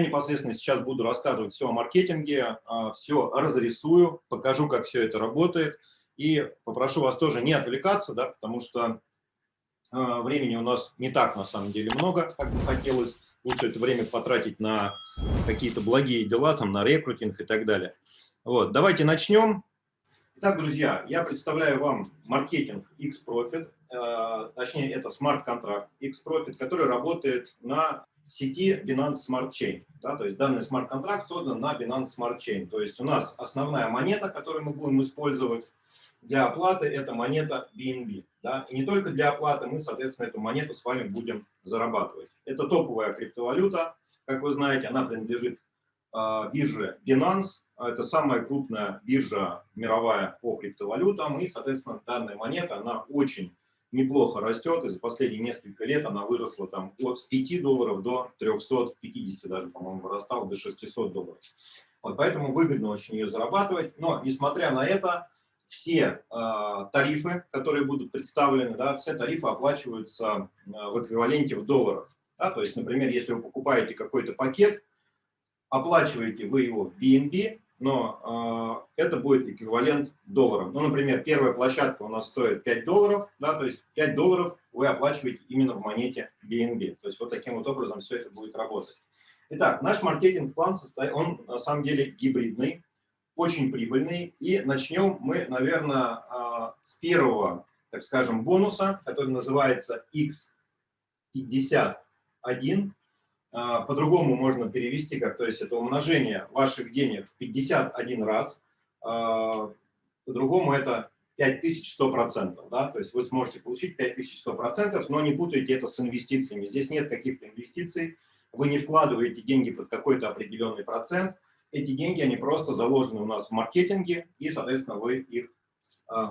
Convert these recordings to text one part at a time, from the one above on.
непосредственно сейчас буду рассказывать все о маркетинге, а, все разрисую, покажу, как все это работает. И попрошу вас тоже не отвлекаться, да, потому что а, времени у нас не так, на самом деле, много, как бы хотелось. Лучше это время потратить на какие-то благие дела, там, на рекрутинг и так далее. Вот, давайте начнем. Итак, друзья, я представляю вам маркетинг X-Profit, э, точнее, это смарт-контракт X-Profit, который работает на сети Binance Smart Chain. Да, то есть данный смарт-контракт создан на Binance Smart Chain. То есть у нас основная монета, которую мы будем использовать для оплаты, это монета BNB. Да? И не только для оплаты, мы, соответственно, эту монету с вами будем зарабатывать. Это топовая криптовалюта, как вы знаете, она принадлежит э, бирже Binance. Это самая крупная биржа мировая по криптовалютам. И, соответственно, данная монета, она очень неплохо растет, и за последние несколько лет она выросла там от с 5 долларов до 350, даже, по-моему, вырастала до 600 долларов. Вот поэтому выгодно очень ее зарабатывать. Но, несмотря на это, все э, тарифы, которые будут представлены, да, все тарифы оплачиваются э, в эквиваленте в долларах. Да, то есть, например, если вы покупаете какой-то пакет, оплачиваете вы его в BNB, но э, это будет эквивалент долларам. Ну, например, первая площадка у нас стоит 5 долларов, да, то есть 5 долларов вы оплачиваете именно в монете BNB. То есть вот таким вот образом все это будет работать. Итак, наш маркетинг-план, состоит, он на самом деле гибридный, очень прибыльный. И начнем мы, наверное, э, с первого, так скажем, бонуса, который называется X51. А, по-другому можно перевести, как, то есть это умножение ваших денег в 51 раз, а, по-другому это 5100%, да, то есть вы сможете получить 5100%, но не путайте это с инвестициями. Здесь нет каких-то инвестиций, вы не вкладываете деньги под какой-то определенный процент, эти деньги, они просто заложены у нас в маркетинге, и, соответственно, вы их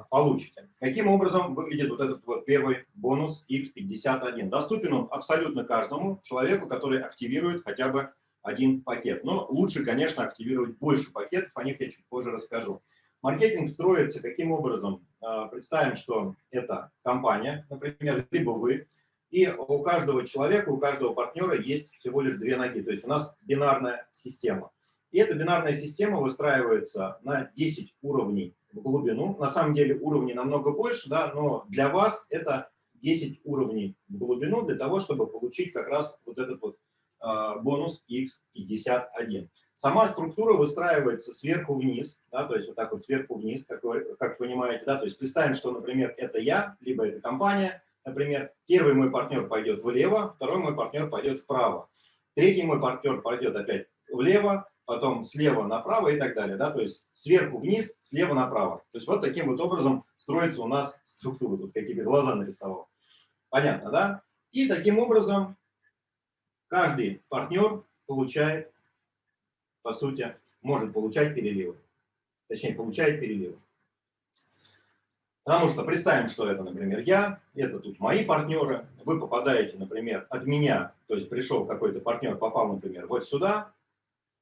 получите. Каким образом выглядит вот этот вот первый бонус X51? Доступен он абсолютно каждому человеку, который активирует хотя бы один пакет. Но лучше, конечно, активировать больше пакетов, о них я чуть позже расскажу. Маркетинг строится каким образом? А, представим, что это компания, например, либо вы, и у каждого человека, у каждого партнера есть всего лишь две ноги. То есть у нас бинарная система. И эта бинарная система выстраивается на 10 уровней глубину. На самом деле уровней намного больше, да, но для вас это 10 уровней в глубину для того, чтобы получить как раз вот этот вот э, бонус x51. Сама структура выстраивается сверху вниз, да, то есть вот так вот сверху вниз, как вы как понимаете. Да, то есть представим, что, например, это я, либо это компания. Например, первый мой партнер пойдет влево, второй мой партнер пойдет вправо. Третий мой партнер пойдет опять влево, потом слева направо и так далее. Да? То есть сверху вниз, слева направо. То есть вот таким вот образом строится у нас структура. Тут какие-то глаза нарисовал. Понятно, да? И таким образом каждый партнер получает, по сути, может получать переливы. Точнее, получает переливы. Потому что представим, что это, например, я, это тут мои партнеры, вы попадаете, например, от меня, то есть пришел какой-то партнер, попал, например, вот сюда,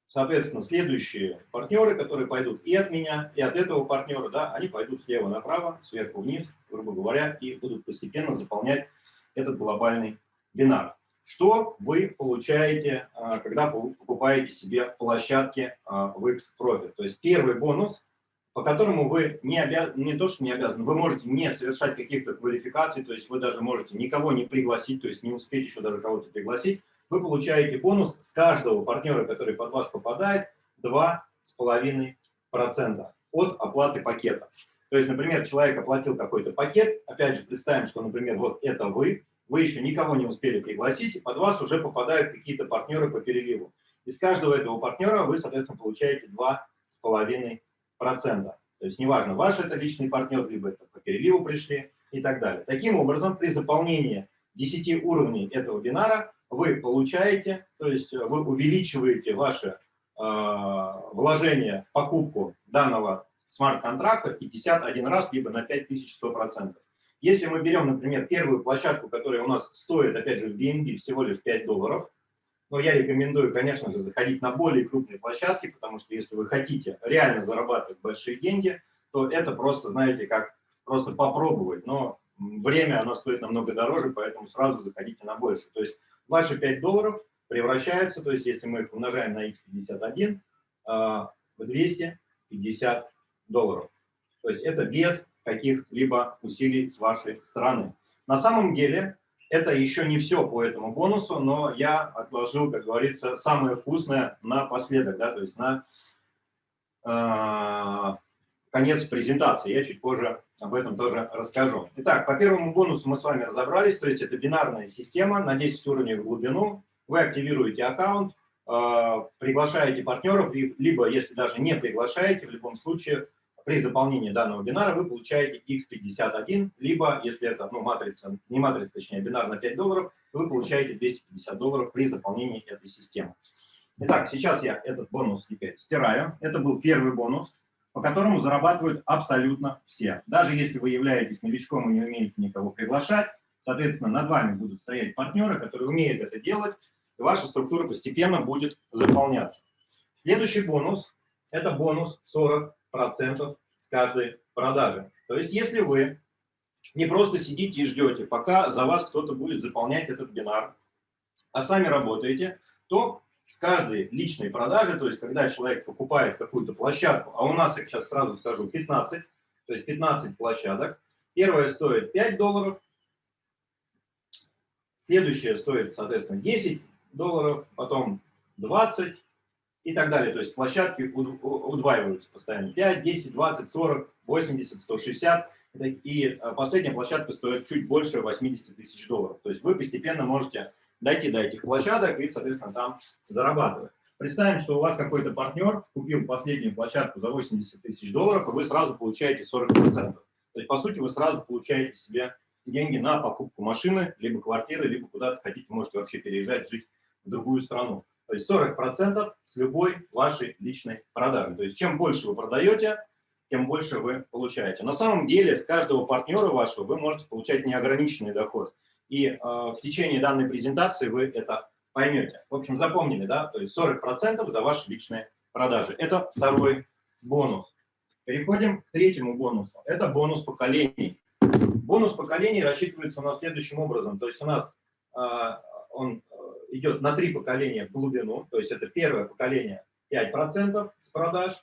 Соответственно, следующие партнеры, которые пойдут и от меня, и от этого партнера, да, они пойдут слева направо, сверху вниз, грубо говоря, и будут постепенно заполнять этот глобальный бинар. Что вы получаете, а, когда покупаете себе площадки а, в X-Profit? То есть первый бонус, по которому вы не, обяз... не то, что не обязаны, вы можете не совершать каких-то квалификаций, то есть вы даже можете никого не пригласить, то есть не успеть еще даже кого-то пригласить, вы получаете бонус с каждого партнера, который под вас попадает, 2,5% от оплаты пакета. То есть, например, человек оплатил какой-то пакет, опять же, представим, что, например, вот это вы, вы еще никого не успели пригласить, под вас уже попадают какие-то партнеры по переливу. Из каждого этого партнера вы, соответственно, получаете 2,5%. То есть, неважно, ваш это личный партнер, либо это по переливу пришли и так далее. Таким образом, при заполнении 10 уровней этого бинара вы получаете, то есть э, вы увеличиваете ваше э, вложение в покупку данного смарт-контракта в 51 раз, либо на 5100%. Если мы берем, например, первую площадку, которая у нас стоит, опять же, в BNB всего лишь 5 долларов, но я рекомендую, конечно же, заходить на более крупные площадки, потому что если вы хотите реально зарабатывать большие деньги, то это просто, знаете, как просто попробовать. Но время, оно стоит намного дороже, поэтому сразу заходите на больше. То есть ваши 5 долларов превращаются, то есть если мы их умножаем на x51, в 250 долларов. То есть это без каких-либо усилий с вашей стороны. На самом деле это еще не все по этому бонусу, но я отложил, как говорится, самое вкусное напоследок, да, то есть на э, конец презентации. Я чуть позже об этом тоже расскажу. Итак, по первому бонусу мы с вами разобрались, то есть это бинарная система на 10 уровней в глубину. Вы активируете аккаунт, э, приглашаете партнеров, либо, если даже не приглашаете, в любом случае при заполнении данного бинара вы получаете x51, либо, если это ну, матрица, не матрица, точнее, бинар на 5 долларов, вы получаете 250 долларов при заполнении этой системы. Итак, сейчас я этот бонус теперь стираю. Это был первый бонус, по которому зарабатывают абсолютно все. Даже если вы являетесь новичком и не умеете никого приглашать, соответственно, над вами будут стоять партнеры, которые умеют это делать, и ваша структура постепенно будет заполняться. Следующий бонус – это бонус 40 процентов с каждой продажи. То есть если вы не просто сидите и ждете, пока за вас кто-то будет заполнять этот бинар, а сами работаете, то с каждой личной продажи, то есть когда человек покупает какую-то площадку, а у нас, я сейчас сразу скажу, 15, то есть 15 площадок, первая стоит 5 долларов, следующая стоит, соответственно, 10 долларов, потом 20, и так далее. То есть площадки удваиваются постоянно. 5, 10, 20, 40, 80, 160. И э, последняя площадка стоит чуть больше 80 тысяч долларов. То есть вы постепенно можете дойти до этих площадок и, соответственно, там зарабатывать. Представим, что у вас какой-то партнер купил последнюю площадку за 80 тысяч долларов, и вы сразу получаете 40%. То есть, по сути, вы сразу получаете себе деньги на покупку машины, либо квартиры, либо куда-то хотите, можете вообще переезжать, жить в другую страну. То есть 40% с любой вашей личной продажи. То есть чем больше вы продаете, тем больше вы получаете. На самом деле с каждого партнера вашего вы можете получать неограниченный доход. И э, в течение данной презентации вы это поймете. В общем, запомнили, да? То есть 40% за ваши личные продажи. Это второй бонус. Переходим к третьему бонусу. Это бонус поколений. Бонус поколений рассчитывается у нас следующим образом. То есть у нас э, он идет на три поколения в глубину, то есть это первое поколение 5% с продаж,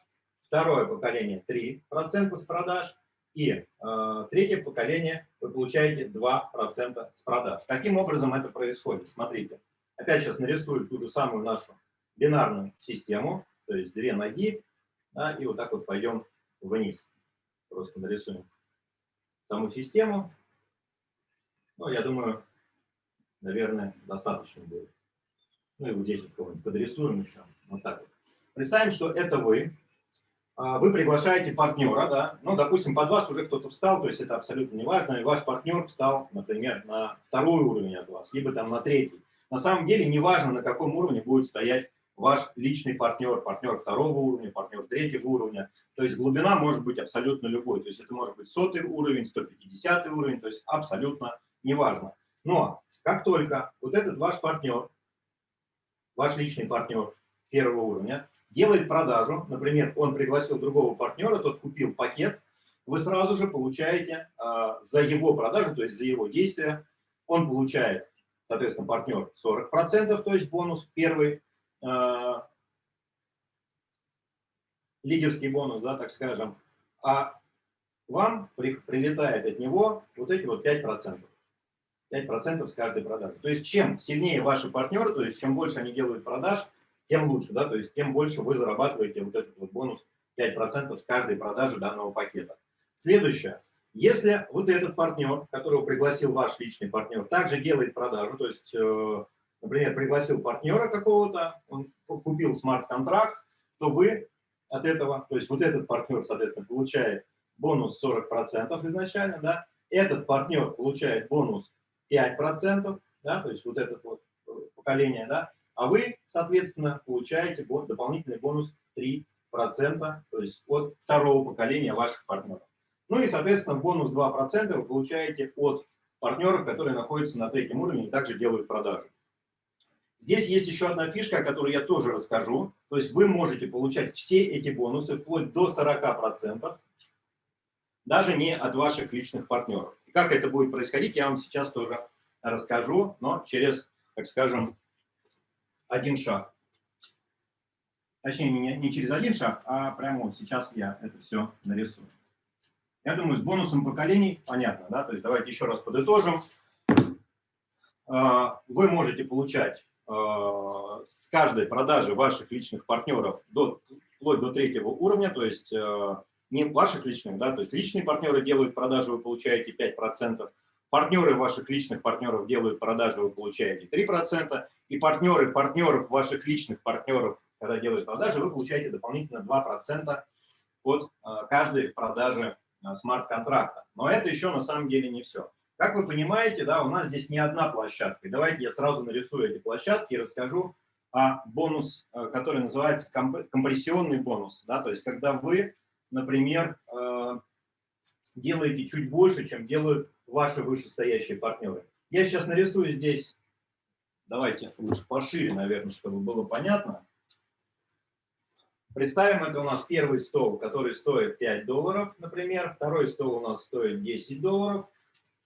второе поколение 3% с продаж, и э, третье поколение вы получаете 2% с продаж. Каким образом это происходит? Смотрите, опять сейчас нарисую ту же самую нашу бинарную систему, то есть две ноги, да, и вот так вот пойдем вниз. Просто нарисуем саму систему. Ну, я думаю, наверное, достаточно будет. Ну и вот здесь вот кого-нибудь подрисуем еще. Вот так вот. Представим, что это вы. А, вы приглашаете партнера, да, ну, допустим, под вас уже кто-то встал, то есть это абсолютно не важно, и ваш партнер встал, например, на второй уровень от вас, либо там на третий. На самом деле, не важно, на каком уровне будет стоять ваш личный партнер, партнер второго уровня, партнер третьего уровня. То есть глубина может быть абсолютно любой. То есть это может быть сотый уровень, 150 уровень, то есть абсолютно неважно. Но как только вот этот ваш партнер ваш личный партнер первого уровня, делает продажу, например, он пригласил другого партнера, тот купил пакет, вы сразу же получаете э, за его продажу, то есть за его действия, он получает, соответственно, партнер 40%, то есть бонус первый, э, лидерский бонус, да, так скажем, а вам при, прилетает от него вот эти вот 5%. 5% с каждой продажи. То есть чем сильнее ваши партнеры, то есть чем больше они делают продаж, тем лучше, да, то есть тем больше вы зарабатываете вот этот вот бонус 5% с каждой продажи данного пакета. Следующее. Если вот этот партнер, которого пригласил ваш личный партнер, также делает продажу, то есть, э, например, пригласил партнера какого-то, он купил смарт-контракт, то вы от этого, то есть вот этот партнер, соответственно, получает бонус 40% изначально, да, этот партнер получает бонус 5%, да, то есть вот это вот э, поколение, да, а вы, соответственно, получаете дополнительный бонус 3%, то есть от второго поколения ваших партнеров. Ну и, соответственно, бонус 2% вы получаете от партнеров, которые находятся на третьем уровне и также делают продажи. Здесь есть еще одна фишка, о которой я тоже расскажу. То есть вы можете получать все эти бонусы вплоть до 40%, даже не от ваших личных партнеров. Как это будет происходить, я вам сейчас тоже расскажу, но через, так скажем, один шаг. Точнее, не, не через один шаг, а прямо вот сейчас я это все нарисую. Я думаю, с бонусом поколений понятно, да? То есть давайте еще раз подытожим. А, вы можете получать а, с каждой продажи ваших личных партнеров до, вплоть до третьего уровня, то есть а, не ваших личных, да, то есть личные партнеры делают продажи, вы получаете 5%, партнеры ваших личных партнеров делают продажи, вы получаете 3%, и партнеры партнеров ваших личных партнеров, когда делают продажи, вы получаете дополнительно 2% от каждой продажи смарт-контракта. Но это еще на самом деле не все. Как вы понимаете, да, у нас здесь не одна площадка. давайте я сразу нарисую эти площадки и расскажу о бонус, э, который называется компрессионный бонус. Да, то есть когда вы, например, делаете чуть больше, чем делают ваши вышестоящие партнеры. Я сейчас нарисую здесь, давайте лучше пошире, наверное, чтобы было понятно. Представим, это у нас первый стол, который стоит 5 долларов, например. Второй стол у нас стоит 10 долларов.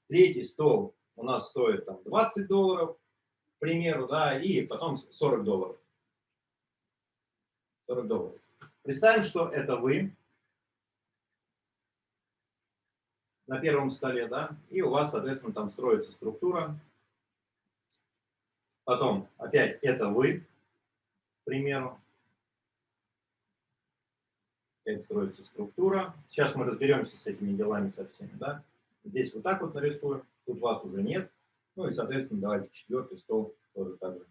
Третий стол у нас стоит там, 20 долларов, к примеру, да, и потом 40 долларов. 40 долларов. Представим, что это вы на первом столе, да, и у вас, соответственно, там строится структура. Потом опять это вы, к примеру как строится структура. Сейчас мы разберемся с этими делами со всеми. Да? Здесь вот так вот нарисуем, тут вас уже нет. Ну и, соответственно, давайте четвертый стол тоже так же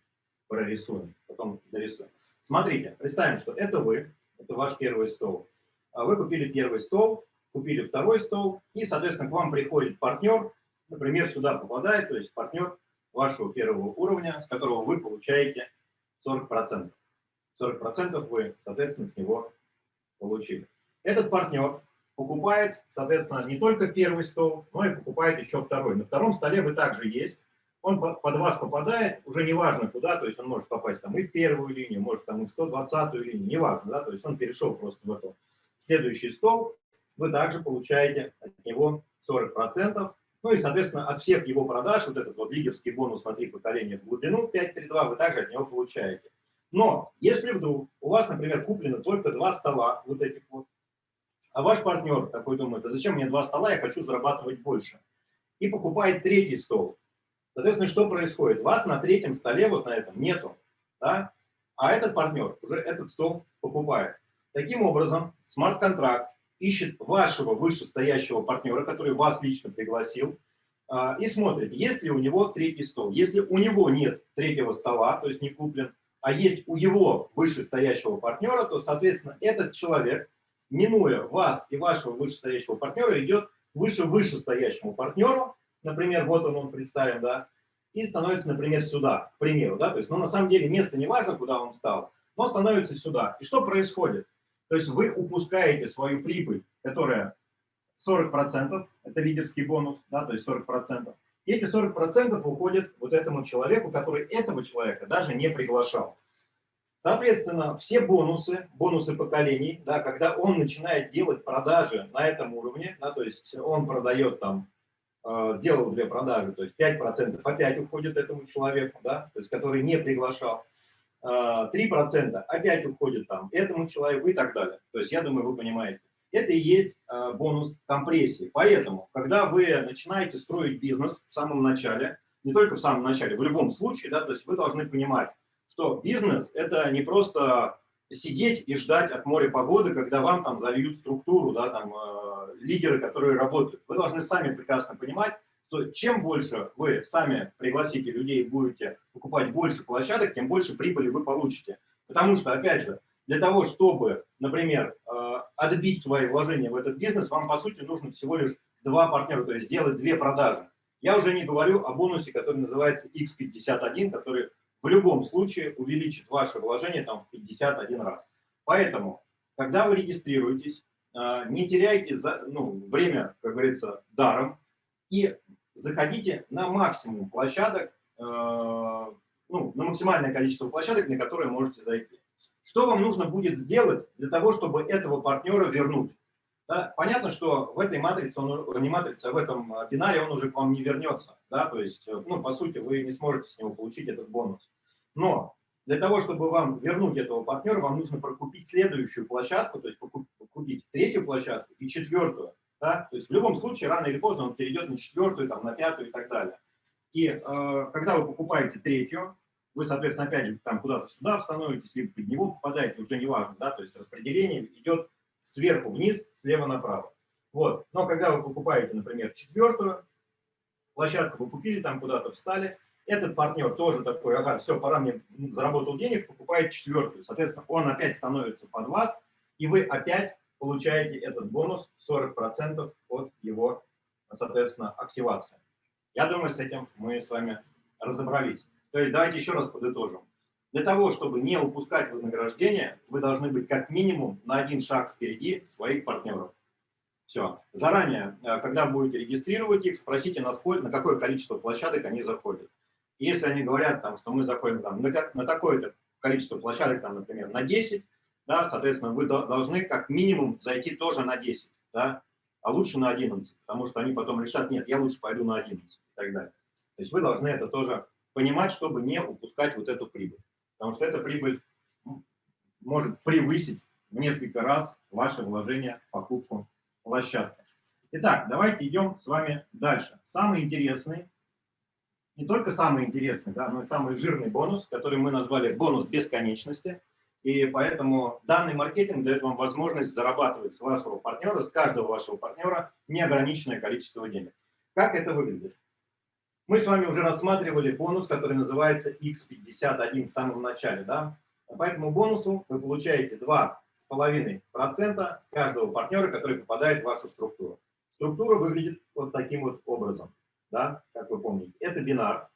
прорисуем, потом дорисуем. Смотрите, представим, что это вы, это ваш первый стол. А вы купили первый стол, купили второй стол, и, соответственно, к вам приходит партнер, например, сюда попадает, то есть партнер вашего первого уровня, с которого вы получаете 40%. 40% вы, соответственно, с него получили. Этот партнер покупает, соответственно, не только первый стол, но и покупает еще второй. На втором столе вы также есть. Он под вас попадает, уже неважно куда, то есть он может попасть там и в первую линию, может там и в 120-ю линию, неважно, да, то есть он перешел просто в эту. Следующий стол, вы также получаете от него 40%, ну и, соответственно, от всех его продаж, вот этот вот лидерский бонус на три поколения в глубину 532, вы также от него получаете. Но если вдруг у вас, например, куплено только два стола, вот этих вот, а ваш партнер такой думает, а зачем мне два стола, я хочу зарабатывать больше, и покупает третий стол, соответственно, что происходит? Вас на третьем столе, вот на этом, нету, да? а этот партнер уже этот стол покупает. Таким образом, смарт-контракт ищет вашего вышестоящего партнера, который вас лично пригласил, а, и смотрит, есть ли у него третий стол. Если у него нет третьего стола, то есть не куплен, а есть у его вышестоящего партнера, то, соответственно, этот человек, минуя вас и вашего вышестоящего партнера, идет выше вышестоящему партнеру, например, вот он, он представим, да, и становится, например, сюда, к примеру, да, то есть, ну, на самом деле, место не важно, куда он стал, но становится сюда. И что происходит? То есть вы упускаете свою прибыль, которая 40%, это лидерский бонус, да, то есть 40%, и эти 40% уходят вот этому человеку, который этого человека даже не приглашал. Соответственно, все бонусы, бонусы поколений, да, когда он начинает делать продажи на этом уровне, да, то есть он продает там, э, сделал две продажи, то есть 5% опять уходит этому человеку, да, то есть который не приглашал, 3% опять уходит там этому человеку и так далее. То есть я думаю, вы понимаете. Это и есть э, бонус компрессии. Поэтому, когда вы начинаете строить бизнес в самом начале, не только в самом начале, в любом случае, да, то есть вы должны понимать, что бизнес – это не просто сидеть и ждать от моря погоды, когда вам там зальют структуру, да, там, э, лидеры, которые работают. Вы должны сами прекрасно понимать, что чем больше вы сами пригласите людей будете покупать больше площадок, тем больше прибыли вы получите. Потому что, опять же, для того, чтобы, например, э, отбить свои вложения в этот бизнес, вам, по сути, нужно всего лишь два партнера, то есть сделать две продажи. Я уже не говорю о бонусе, который называется X51, который в любом случае увеличит ваше вложение там, в 51 раз. Поэтому, когда вы регистрируетесь, э, не теряйте ну, время, как говорится, даром и заходите на максимум площадок, э, ну, на максимальное количество площадок, на которые можете зайти. Что вам нужно будет сделать для того, чтобы этого партнера вернуть? Да? Понятно, что в этой матрице, он, не матрице, а в этом бинаре он уже к вам не вернется. Да? То есть, ну, по сути, вы не сможете с него получить этот бонус. Но Для того, чтобы вам вернуть этого партнера, вам нужно прокупить следующую площадку, то есть купить третью площадку и четвертую. Да? То есть в любом случае, рано или поздно он перейдет на четвертую, там, на пятую и так далее. И э, когда вы покупаете третью, вы, соответственно, опять же там куда-то сюда становитесь, либо под него попадаете, уже не важно, да, то есть распределение идет сверху вниз, слева направо. Вот. Но когда вы покупаете, например, четвертую площадку, вы купили, там куда-то встали, этот партнер тоже такой, ага, все, пора мне, заработал денег, покупает четвертую. Соответственно, он опять становится под вас, и вы опять получаете этот бонус 40% от его, соответственно, активации. Я думаю, с этим мы с вами разобрались. То есть давайте еще раз подытожим. Для того, чтобы не упускать вознаграждение, вы должны быть как минимум на один шаг впереди своих партнеров. Все. Заранее, э, когда будете регистрировать их, спросите, на, сколько, на какое количество площадок они заходят. если они говорят, там, что мы заходим там, на, на такое-то количество площадок, там, например, на 10, да, соответственно, вы должны как минимум зайти тоже на 10, да, а лучше на 11, потому что они потом решат, нет, я лучше пойду на 11 и так далее. То есть вы должны это тоже понимать, чтобы не упускать вот эту прибыль. Потому что эта прибыль может превысить в несколько раз ваше вложение в покупку площадки. Итак, давайте идем с вами дальше. Самый интересный, не только самый интересный, да, но и самый жирный бонус, который мы назвали бонус бесконечности. И поэтому данный маркетинг дает вам возможность зарабатывать с вашего партнера, с каждого вашего партнера неограниченное количество денег. Как это выглядит? Мы с вами уже рассматривали бонус, который называется X51 в самом начале. Да? По этому бонусу вы получаете 2,5% с каждого партнера, который попадает в вашу структуру. Структура выглядит вот таким вот образом, да? как вы помните. Это бинар,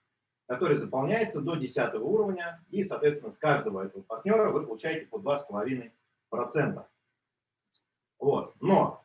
который заполняется до 10 уровня, и, соответственно, с каждого этого партнера вы получаете по 2,5%. Вот. Но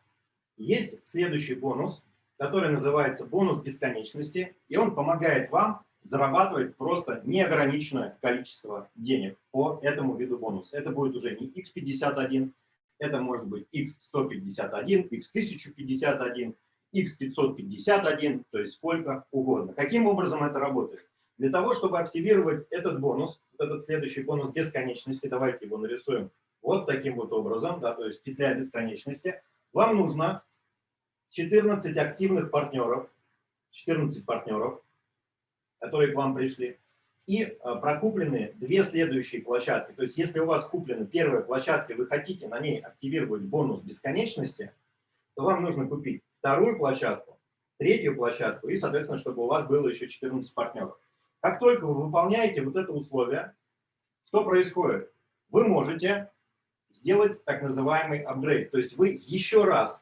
есть следующий бонус, который называется бонус бесконечности, и он помогает вам зарабатывать просто неограниченное количество денег по этому виду бонуса. Это будет уже не x51, это может быть x151, x1051, x551, то есть сколько угодно. Каким образом это работает? Для того, чтобы активировать этот бонус, этот следующий бонус бесконечности, давайте его нарисуем вот таким вот образом, да, то есть петля бесконечности, вам нужно 14 активных партнеров, 14 партнеров, которые к вам пришли, и э, прокуплены две следующие площадки. То есть если у вас куплена первая площадка, вы хотите на ней активировать бонус бесконечности, то вам нужно купить вторую площадку, третью площадку и, соответственно, чтобы у вас было еще 14 партнеров. Как только вы выполняете вот это условие, что происходит? Вы можете сделать так называемый апгрейд. То есть вы еще раз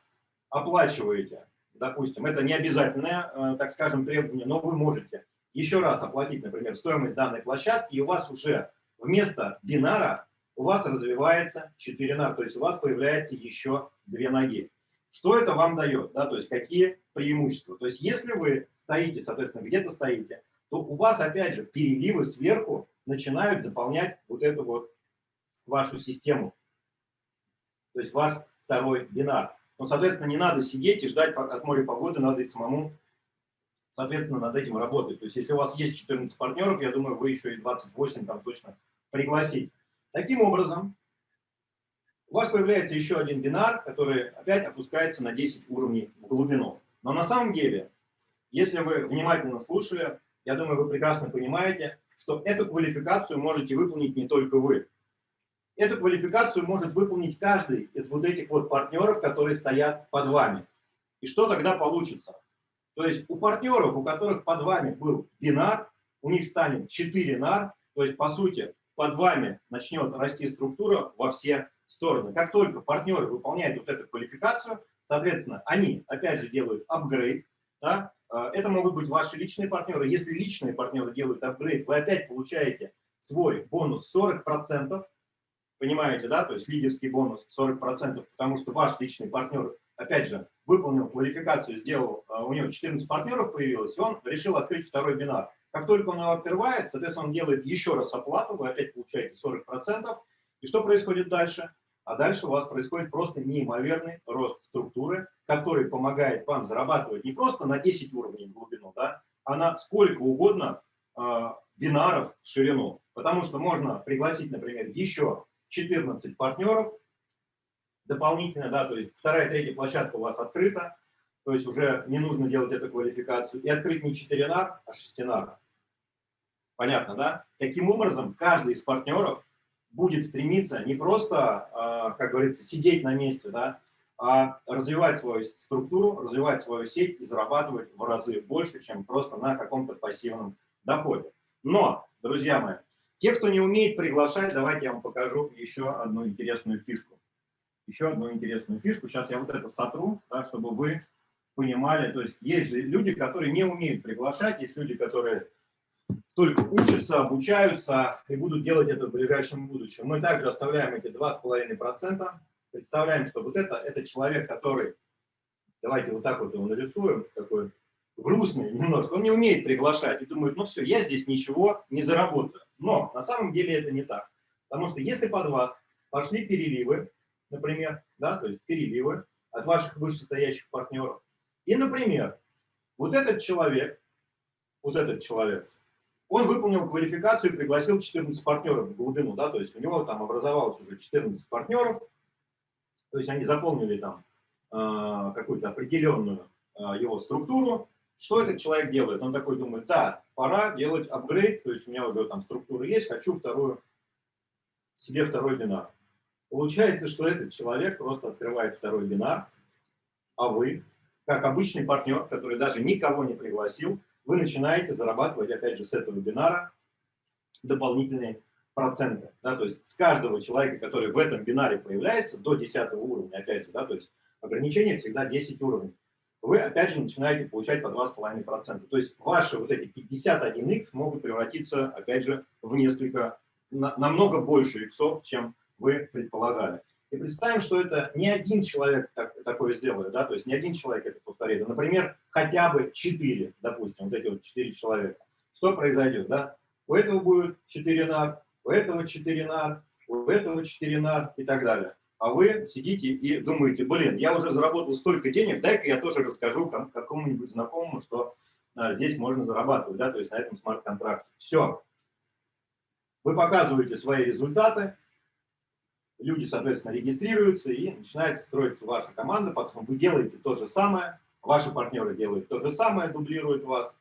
оплачиваете, допустим, это не обязательное, э, так скажем, требование, но вы можете еще раз оплатить, например, стоимость данной площадки, и у вас уже вместо бинара у вас развивается 4 нар, то есть у вас появляется еще две ноги. Что это вам дает? Да? То есть какие преимущества? То есть если вы стоите, соответственно, где-то стоите, то у вас, опять же, переливы сверху начинают заполнять вот эту вот вашу систему. То есть ваш второй бинар. Но, соответственно, не надо сидеть и ждать от моря погоды, надо и самому, соответственно, над этим работать. То есть, если у вас есть 14 партнеров, я думаю, вы еще и 28 там точно пригласить. Таким образом, у вас появляется еще один бинар, который опять опускается на 10 уровней в глубину. Но на самом деле, если вы внимательно слушали, я думаю, вы прекрасно понимаете, что эту квалификацию можете выполнить не только вы. Эту квалификацию может выполнить каждый из вот этих вот партнеров, которые стоят под вами. И что тогда получится? То есть у партнеров, у которых под вами был бинар, у них станет 4 нар, то есть по сути под вами начнет расти структура во все стороны. Как только партнеры выполняют вот эту квалификацию, соответственно, они опять же делают апгрейд. Да? Э, это могут быть ваши личные партнеры. Если личные партнеры делают апгрейд, вы опять получаете свой бонус 40%. Понимаете, да? То есть лидерский бонус 40%, потому что ваш личный партнер, опять же, выполнил квалификацию, сделал, а, у него 14 партнеров появилось, и он решил открыть второй бинар. Как только он его открывает, соответственно, он делает еще раз оплату, вы опять получаете 40%. И что происходит дальше? А дальше у вас происходит просто неимоверный рост структуры, который помогает вам зарабатывать не просто на 10 уровней в глубину, да, а на сколько угодно э, бинаров в ширину. Потому что можно пригласить, например, еще 14 партнеров дополнительно, да, то есть вторая, третья площадка у вас открыта, то есть уже не нужно делать эту квалификацию, и открыть не 4 нар, а 6 нар. Понятно, да? Таким образом, каждый из партнеров будет стремиться не просто, а, как говорится, сидеть на месте, да, а развивать свою структуру, развивать свою сеть и зарабатывать в разы больше, чем просто на каком-то пассивном доходе. Но, друзья мои, те, кто не умеет приглашать, давайте я вам покажу еще одну интересную фишку. Еще одну интересную фишку. Сейчас я вот это сотру, да, чтобы вы понимали. То есть есть же люди, которые не умеют приглашать, есть люди, которые только учатся, обучаются и будут делать это в ближайшем будущем. Мы также оставляем эти 2,5%. Представляем, что вот это, это человек, который, давайте вот так вот его нарисуем, такой грустный немножко, он не умеет приглашать и думает, ну все, я здесь ничего не заработаю. Но на самом деле это не так. Потому что если под вас пошли переливы, например, да, то есть переливы от ваших вышестоящих партнеров, и, например, вот этот человек, вот этот человек, он выполнил квалификацию и пригласил 14 партнеров в глубину, да, то есть у него там образовалось уже 14 партнеров, то есть они заполнили там э, какую-то определенную э, его структуру. Что этот человек делает? Он такой думает, да, пора делать апгрейд, то есть у меня уже там структура есть, хочу вторую, себе второй бинар. Получается, что этот человек просто открывает второй бинар, а вы, как обычный партнер, который даже никого не пригласил, вы начинаете зарабатывать, опять же, с этого бинара дополнительные проценты. Да, то есть с каждого человека, который в этом бинаре появляется, до 10 уровня, опять же, да, то есть ограничение всегда 10 уровней, вы опять же начинаете получать по 2,5%. То есть ваши вот эти 51x могут превратиться, опять же, в несколько, на, намного больше иксов, чем вы предполагали. И представим, что это не один человек так, такое сделает, да, то есть не один человек это повторит, а, например, хотя бы 4, допустим, вот эти вот 4 человека. Что произойдет, да? У этого будет 4 нар, у этого 4 нар, у этого 4 нар и так далее. А вы сидите и думаете, блин, я уже заработал столько денег, дай-ка я тоже расскажу какому-нибудь знакомому, что а, здесь можно зарабатывать, да, то есть на этом смарт-контракте. Все. Вы показываете свои результаты, люди, соответственно, регистрируются и начинает строиться ваша команда, потом вы делаете то же самое, ваши партнеры делают то же самое, дублируют вас,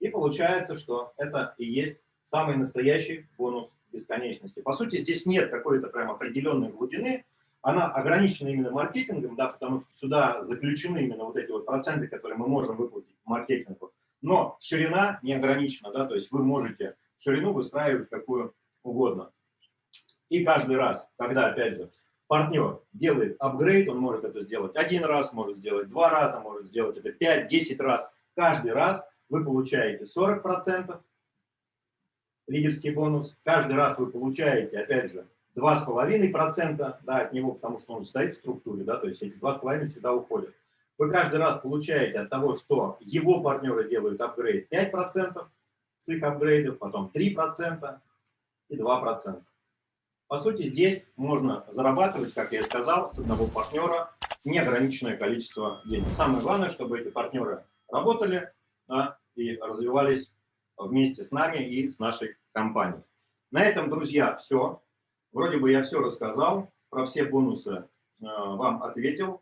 и получается, что это и есть самый настоящий бонус бесконечности. По сути, здесь нет какой-то прям определенной глубины, она ограничена именно маркетингом, да, потому что сюда заключены именно вот эти вот проценты, которые мы можем выплатить маркетингу. Но ширина не ограничена, да, то есть вы можете ширину выстраивать какую угодно. И каждый раз, когда, опять же, партнер делает апгрейд, он может это сделать один раз, может сделать два раза, может сделать это 5-10 раз. Каждый раз вы получаете 40% лидерский бонус. Каждый раз вы получаете, опять же, 2,5% да, от него, потому что он стоит в структуре, да, то есть эти 2,5% всегда уходят. Вы каждый раз получаете от того, что его партнеры делают апгрейд 5% с их апгрейдов, потом 3% и 2%. По сути, здесь можно зарабатывать, как я и сказал, с одного партнера неограниченное количество денег. Самое главное, чтобы эти партнеры работали да, и развивались вместе с нами и с нашей компанией. На этом, друзья, все. Вроде бы я все рассказал, про все бонусы э, вам ответил.